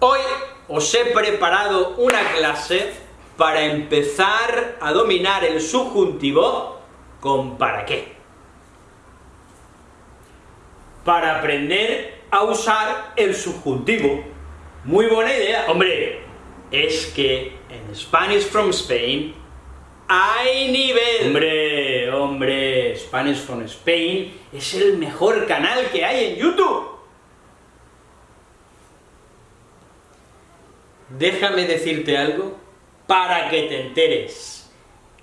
Hoy os he preparado una clase para empezar a dominar el subjuntivo con para qué. Para aprender a usar el subjuntivo. Muy buena idea. Hombre, es que en Spanish from Spain hay nivel. Hombre, hombre, Spanish from Spain es el mejor canal que hay en YouTube. Déjame decirte algo para que te enteres.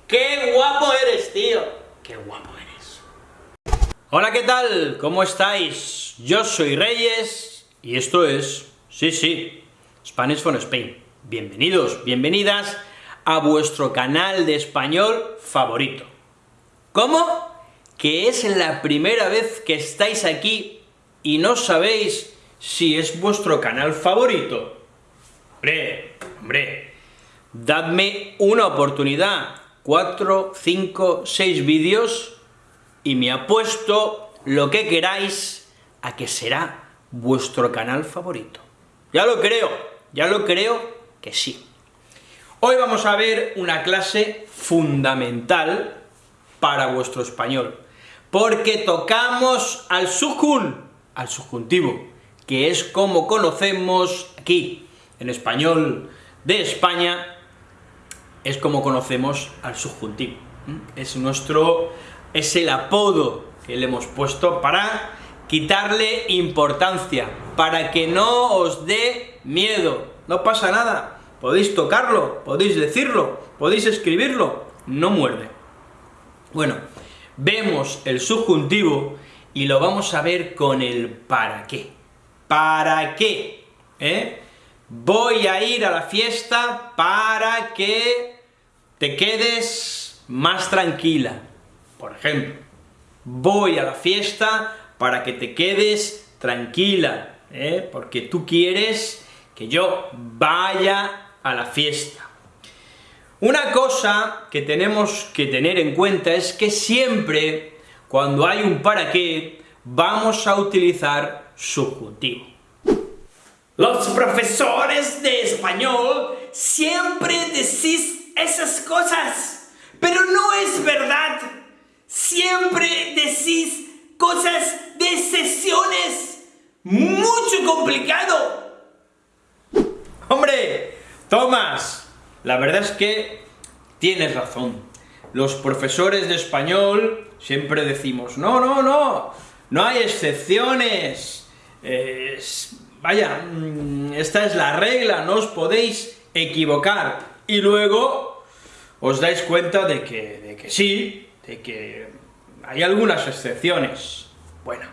¡Qué guapo eres, tío! ¡Qué guapo eres! Hola, ¿qué tal? ¿Cómo estáis? Yo soy Reyes, y esto es, sí, sí, Spanish from Spain. Bienvenidos, bienvenidas a vuestro canal de español favorito. ¿Cómo? ¿Que es la primera vez que estáis aquí y no sabéis si es vuestro canal favorito? Hombre, hombre, dadme una oportunidad, cuatro, cinco, seis vídeos, y me apuesto lo que queráis a que será vuestro canal favorito. Ya lo creo, ya lo creo que sí. Hoy vamos a ver una clase fundamental para vuestro español, porque tocamos al sujun, al subjuntivo, que es como conocemos aquí, en español de España, es como conocemos al subjuntivo. Es nuestro, es el apodo que le hemos puesto para quitarle importancia, para que no os dé miedo. No pasa nada, podéis tocarlo, podéis decirlo, podéis escribirlo, no muerde. Bueno, vemos el subjuntivo y lo vamos a ver con el para qué. ¿Para qué? ¿Eh? Voy a ir a la fiesta para que te quedes más tranquila. Por ejemplo, voy a la fiesta para que te quedes tranquila, ¿eh? porque tú quieres que yo vaya a la fiesta. Una cosa que tenemos que tener en cuenta es que siempre, cuando hay un para qué, vamos a utilizar subjuntivo. Los profesores de español siempre decís esas cosas, pero no es verdad. Siempre decís cosas de sesiones. Mucho complicado. Hombre, Tomás, la verdad es que tienes razón. Los profesores de español siempre decimos, no, no, no, no hay excepciones. Es vaya, mm, esta es la regla, no os podéis equivocar. Y luego os dais cuenta de que, de que sí, de que hay algunas excepciones. Bueno,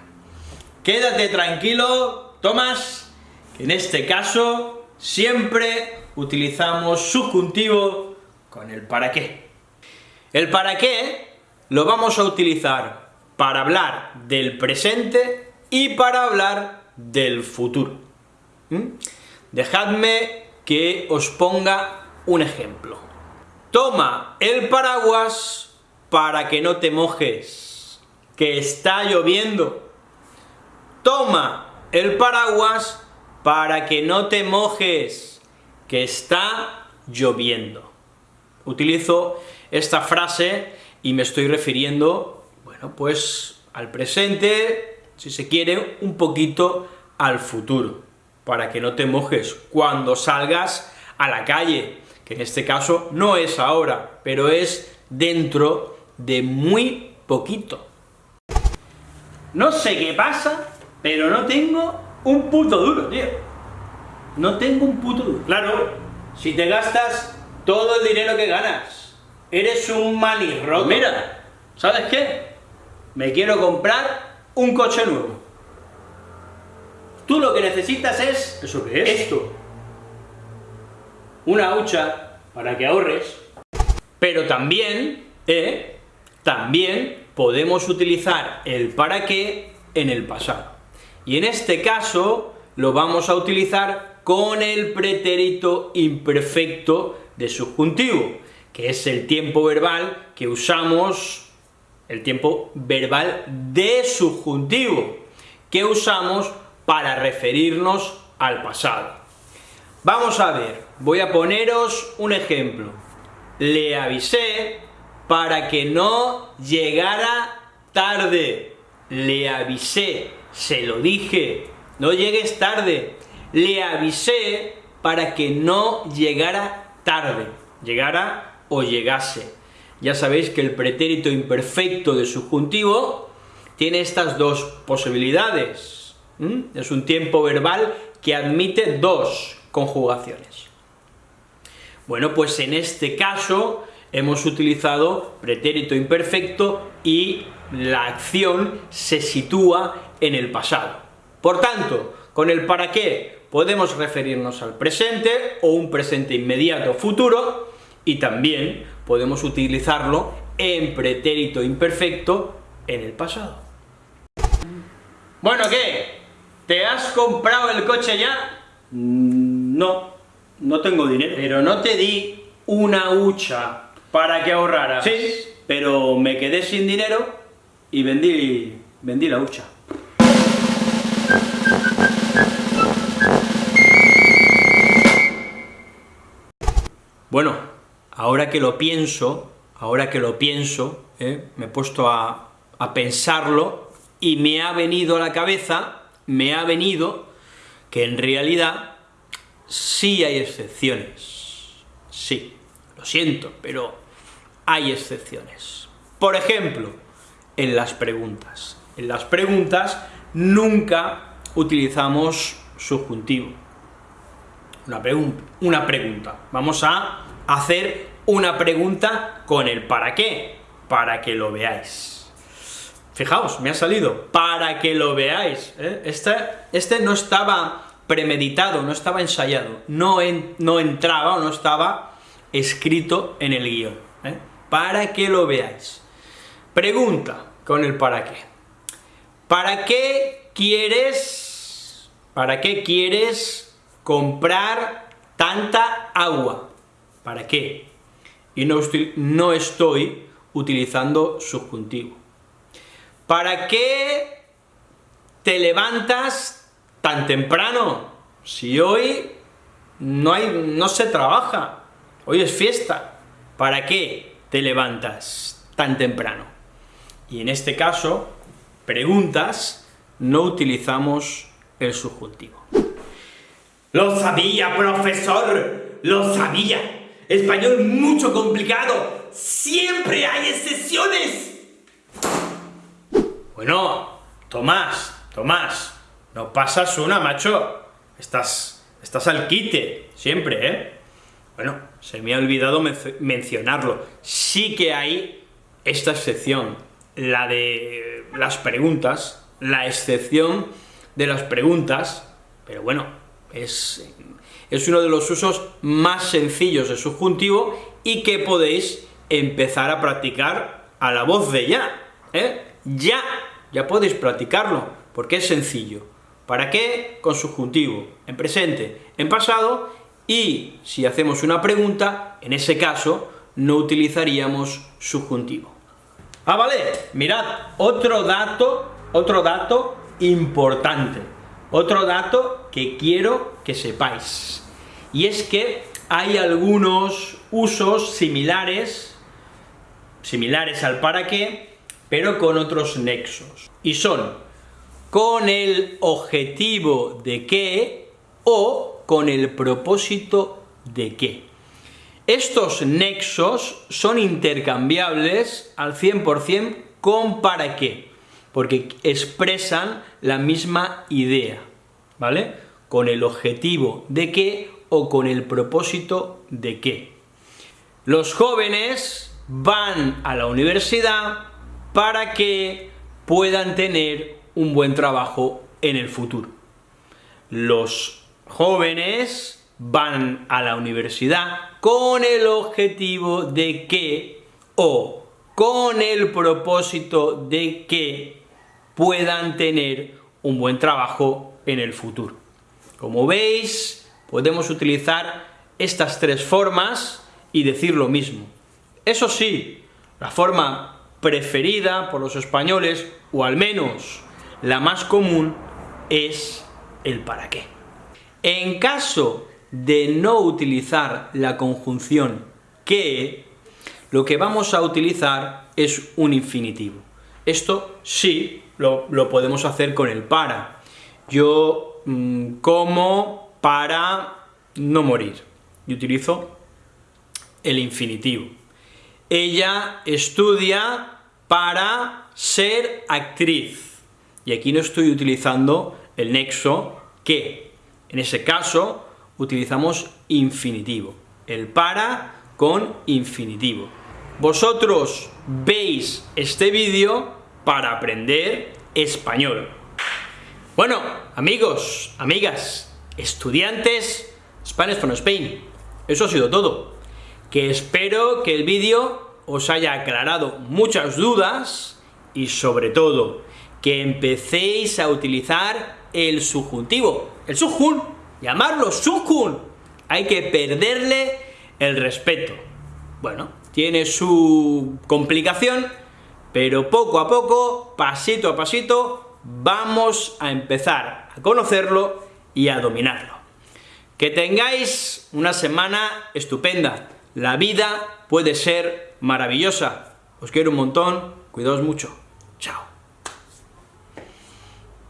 quédate tranquilo, Tomás, que en este caso siempre utilizamos subjuntivo con el para qué. El para qué lo vamos a utilizar para hablar del presente y para hablar del futuro. ¿Mm? Dejadme que os ponga un ejemplo. Toma el paraguas para que no te mojes, que está lloviendo. Toma el paraguas para que no te mojes, que está lloviendo. Utilizo esta frase y me estoy refiriendo, bueno, pues al presente, si se quiere, un poquito al futuro, para que no te mojes cuando salgas a la calle, que en este caso no es ahora, pero es dentro de muy poquito. No sé qué pasa, pero no tengo un puto duro, tío. No tengo un puto duro. Claro, si te gastas todo el dinero que ganas, eres un manirroto. Mira, ¿sabes qué? Me quiero comprar un coche nuevo. Tú lo que necesitas es... ¿Eso qué es? Esto. Una hucha para que ahorres. Pero también, ¿eh? También podemos utilizar el para qué en el pasado. Y en este caso lo vamos a utilizar con el pretérito imperfecto de subjuntivo, que es el tiempo verbal que usamos el tiempo verbal de subjuntivo, que usamos para referirnos al pasado. Vamos a ver, voy a poneros un ejemplo. Le avisé para que no llegara tarde. Le avisé, se lo dije, no llegues tarde. Le avisé para que no llegara tarde, llegara o llegase. Ya sabéis que el pretérito imperfecto de subjuntivo tiene estas dos posibilidades. Es un tiempo verbal que admite dos conjugaciones. Bueno, pues en este caso hemos utilizado pretérito imperfecto y la acción se sitúa en el pasado. Por tanto, con el para qué podemos referirnos al presente o un presente inmediato futuro y también podemos utilizarlo en pretérito imperfecto en el pasado. Bueno, ¿qué? ¿Te has comprado el coche ya? Mm, no, no tengo dinero. Pero no te di una hucha para que ahorraras. Sí, pero me quedé sin dinero y vendí, vendí la hucha. Bueno, ahora que lo pienso, ahora que lo pienso, ¿eh? me he puesto a, pensarlo, y me ha venido a la cabeza, me ha venido, que en realidad sí hay excepciones. Sí, lo siento, pero hay excepciones. Por ejemplo, en las preguntas. En las preguntas nunca utilizamos subjuntivo una pregunta. Vamos a hacer una pregunta con el para qué, para que lo veáis. Fijaos, me ha salido, para que lo veáis. Este, este no estaba premeditado, no estaba ensayado, no, no entraba o no estaba escrito en el guion, ¿eh? para que lo veáis. Pregunta con el para qué. ¿Para qué quieres, para qué quieres comprar tanta agua. ¿Para qué? Y no estoy, utilizando subjuntivo. ¿Para qué te levantas tan temprano? Si hoy no se trabaja, hoy es fiesta. ¿Para qué te levantas tan temprano? Y en este caso, preguntas, no utilizamos el subjuntivo. Lo sabía, profesor, lo sabía. Español mucho complicado. Siempre hay excepciones. Bueno, Tomás, Tomás, no pasas una, macho. Estás, estás al quite, siempre, ¿eh? Bueno, se me ha olvidado mencionarlo. Sí que hay esta excepción, la de las preguntas, la excepción de las preguntas, pero bueno, es, uno de los usos más sencillos de subjuntivo y que podéis empezar a practicar a la voz de ya, ¿eh? Ya, ya podéis practicarlo, porque es sencillo. ¿Para qué? Con subjuntivo, en presente, en pasado, y si hacemos una pregunta, en ese caso, no utilizaríamos subjuntivo. Ah, vale, mirad, otro dato, otro dato importante. Otro dato que quiero que sepáis, y es que hay algunos usos similares, similares al para qué, pero con otros nexos, y son con el objetivo de qué o con el propósito de qué. Estos nexos son intercambiables al 100% con para qué porque expresan la misma idea, ¿vale? Con el objetivo de qué o con el propósito de qué. Los jóvenes van a la universidad para que puedan tener un buen trabajo en el futuro. Los jóvenes van a la universidad con el objetivo de que o con el propósito de que puedan tener un buen trabajo en el futuro. Como veis, podemos utilizar estas tres formas y decir lo mismo. Eso sí, la forma preferida por los españoles, o al menos la más común, es el para qué. En caso de no utilizar la conjunción que, lo que vamos a utilizar es un infinitivo. Esto sí lo, podemos hacer con el para. Yo mm, como para no morir. Y utilizo el infinitivo. Ella estudia para ser actriz. Y aquí no estoy utilizando el nexo que. En ese caso, utilizamos infinitivo. El para con infinitivo. Vosotros veis este vídeo para aprender español. Bueno, amigos, amigas, estudiantes, Spanish from Spain, eso ha sido todo. Que espero que el vídeo os haya aclarado muchas dudas y sobre todo que empecéis a utilizar el subjuntivo, el subjun, llamarlo subjun. Hay que perderle el respeto. Bueno, tiene su complicación, pero poco a poco, pasito a pasito, vamos a empezar a conocerlo y a dominarlo. Que tengáis una semana estupenda. La vida puede ser maravillosa. Os quiero un montón, cuidaos mucho. Chao.